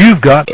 You've got